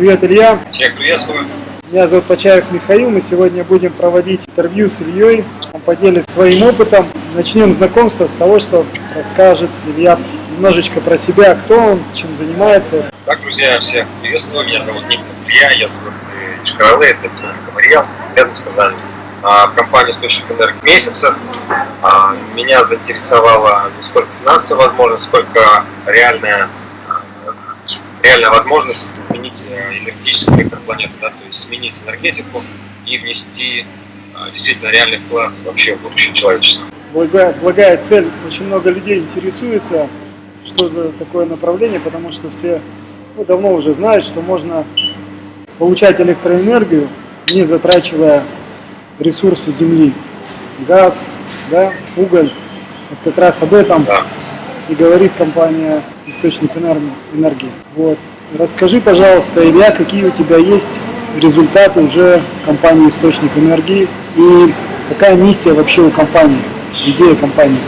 Привет, Илья. Всех приветствую. Меня зовут Почаев Михаил. Мы сегодня будем проводить интервью с Ильей. Он поделится своим опытом. Начнем знакомство с того, что расскажет Илья немножечко про себя, кто он, чем занимается. Так, друзья, всех приветствую. Меня зовут Никита Илья, я живу в Чкаралы, это Мариэл, рядом с Казани. А, в компании «Источник энергии» месяца. А, меня заинтересовала не сколько финансовая возможность, сколько реальная реальная возможность изменить э, энергетический вектор планеты, да, то есть сменить энергетику и внести э, действительно реальный вклад вообще в будущее человечества. Благая, благая цель. Очень много людей интересуется, что за такое направление, потому что все ну, давно уже знают, что можно получать электроэнергию, не затрачивая ресурсы Земли. Газ, да, уголь. Вот как раз об этом да. и говорит компания источник энергии. Вот. Расскажи, пожалуйста, Илья, какие у тебя есть результаты уже компании «Источник энергии» и какая миссия вообще у компании, идея компании?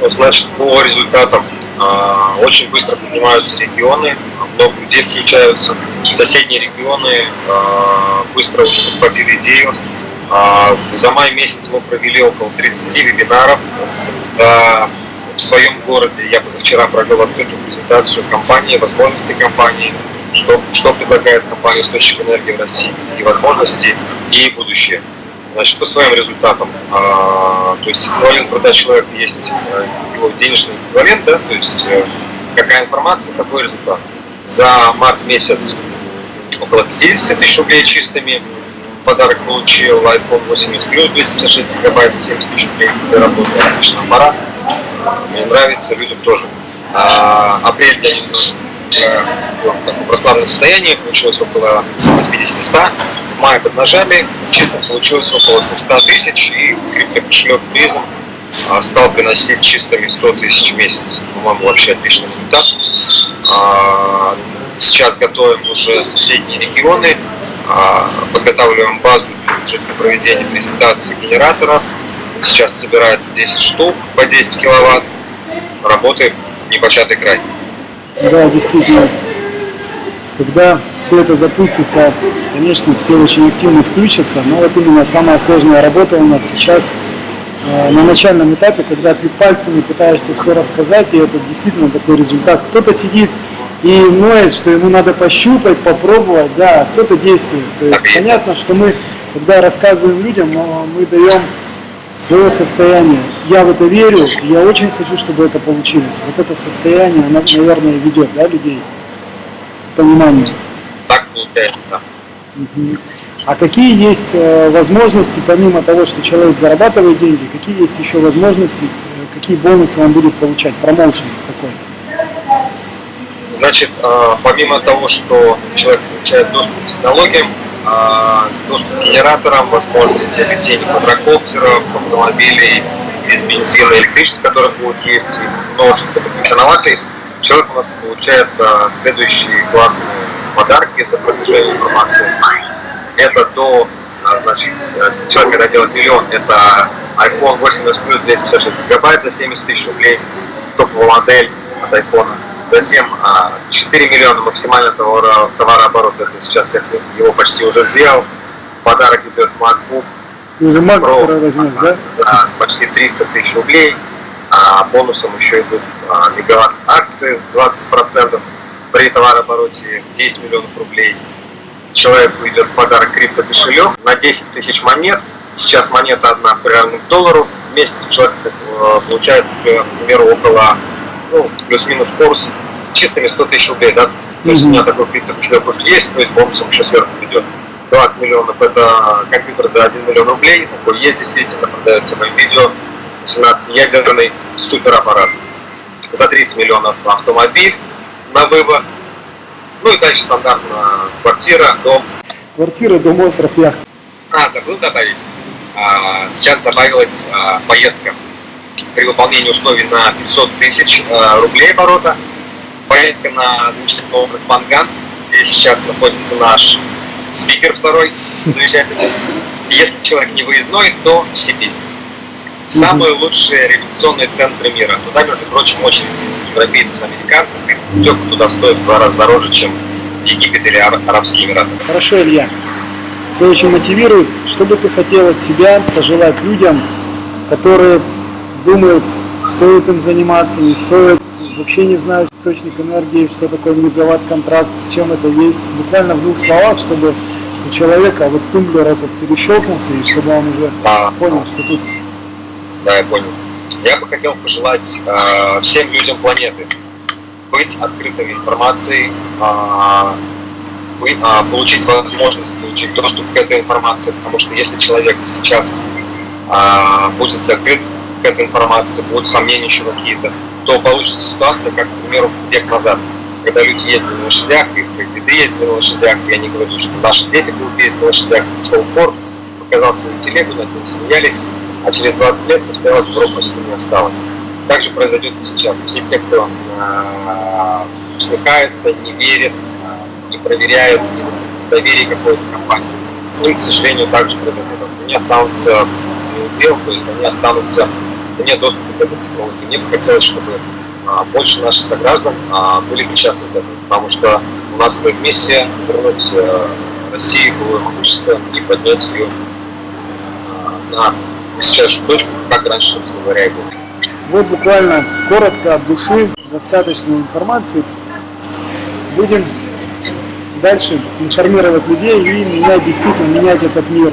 Ну, значит, по результатам а, очень быстро поднимаются регионы, много людей включаются. Соседние регионы а, быстро уже подхватили идею. А, за май месяц мы провели около 30 вебинаров в своем городе. Я позавчера провел открытую презентацию компании, возможности компании, что, что предлагает компания «Источник энергии» в России, и возможности, и будущее. Значит, по своим результатам, а, то есть эквивалент продаж человека есть э, его денежный эквивалент, да, то есть э, какая информация, какой результат. За март месяц около 50 тысяч рублей чистыми, подарок получил iPhone 80 Plus 256 гигабайт 70 тысяч рублей для работы, отличный аппарат нравится, людям тоже. А, апрель я немножко в таком прославленном состоянии, получилось около 80-100. В мае поднажали, чисто получилось около 200 тысяч, и криптокошелек призм а, стал приносить чистыми 100 тысяч в месяц. По-моему, вообще отличный результат. А, сейчас готовим уже соседние регионы, а, подготавливаем базу уже для проведения презентации генераторов, Сейчас собирается 10 штук по 10 киловатт. Работает непочатый край. Да, действительно. Когда все это запустится, конечно, все очень активно включатся, но вот именно самая сложная работа у нас сейчас э, на начальном этапе, когда ты пальцами пытаешься все рассказать, и это действительно такой результат. Кто-то сидит и ноет, что ему надо пощупать, попробовать, да, кто-то действует. То есть понятно, что мы, когда рассказываем людям, мы даем свое состояние. Я в это верю, я очень хочу, чтобы это получилось. Вот это состояние, оно, наверное, ведет да, людей к пониманию. Так получается, да. Угу. А какие есть э, возможности, помимо того, что человек зарабатывает деньги, какие есть еще возможности, э, какие бонусы он будет получать, промоушен какой? Значит, э, помимо того, что человек получает доступ к технологиям, доступ к генераторам, возможность приобретения квадрокоптеров, автомобилей без бензина и электричества, которые будут есть, множество инноваций, человек у нас получает а, следующие классные подарки за продвижение информации. Это до, а, значит, человек, когда делает миллион, это iPhone 8s Plus 256 гигабайт за 70 тысяч рублей, топовая модель от iPhone Затем 4 а, миллиона максимального товара, товарооборот, это сейчас я его почти уже сделал. Подарок идет MacBook. Уже Mac Pro, возьмешь, да? За почти 300 тысяч рублей. А бонусом еще идут а, мегаватт акции с 20% при товарообороте 10 миллионов рублей. Человеку идет в подарок крипто-кошелек на 10 тысяч монет. Сейчас монета одна примерно к доллару. В месяц человек э, получается, к примеру, около ну, плюс-минус курс чистыми 100 тысяч рублей, да, то есть у меня такой криптокошелек уже есть, то есть бонусом еще сверху идет. 20 миллионов это компьютер за 1 миллион рублей, такой есть это продается моем видео, 18-ядерный супераппарат. За 30 миллионов автомобиль на выбор. Ну и дальше стандартно квартира, дом. Квартира, дом, остров, яхт. А, забыл добавить. А, сейчас добавилась а, поездка при выполнении условий на 500 тысяч э, рублей оборота. Поездка на замечательный округ Панган, где сейчас находится наш спикер второй, замечательный. Если человек не выездной, то в Сибирь. Самые лучшие революционные центры мира. Туда, между прочим, очередь из европейцев, американцев. И путевка туда стоит в два раза дороже, чем Египет или Ара- Арабские Эмираты. Хорошо, Илья. Все очень мотивирует. Что бы ты хотел от себя пожелать людям, которые думают, стоит им заниматься, не стоит, вообще не знают источник энергии, что такое мегаватт-контракт, с чем это есть. Буквально в двух словах, чтобы у человека вот тумблер этот перещелкнулся, и чтобы он уже А, понял, что тут Да, я понял. Я бы хотел пожелать э, всем людям планеты быть открытыми информацией, э, вы- а, получить возможность получить доступ к этой информации, потому что если человек сейчас а, будет закрыт к этой информации, будут сомнения еще какие-то, то получится ситуация, как, к примеру, век назад, когда люди ездили на лошадях, их деды ездили на лошадях, и они говорили, что наши дети будут ездить на лошадях, шел Форд, показал свою телегу, над ним смеялись, а через 20 лет успела Европа почти не осталось. Так же произойдет и сейчас. Все те, кто э, усмехается, не верит, э, не проверяет, не доверие какой-то компании, с ним, к сожалению, также произойдет. Они останутся дел, то есть они останутся вне доступа к этой технологии. Мне бы хотелось, чтобы а, больше наших сограждан а, были причастны к этому, потому что у нас стоит миссия вернуть э, России былое могущество и поднять ее а, на высочайшую точку, как раньше, собственно говоря, и было. Вот буквально коротко от души, достаточно информации. Будем дальше информировать людей и менять, действительно менять этот мир.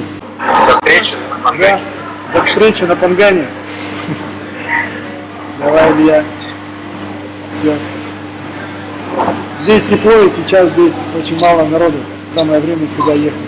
До встречи на Да. Пангане. До встречи на Пангане. Давай, Илья. Все. Здесь тепло, и сейчас здесь очень мало народу. Самое время сюда ехать.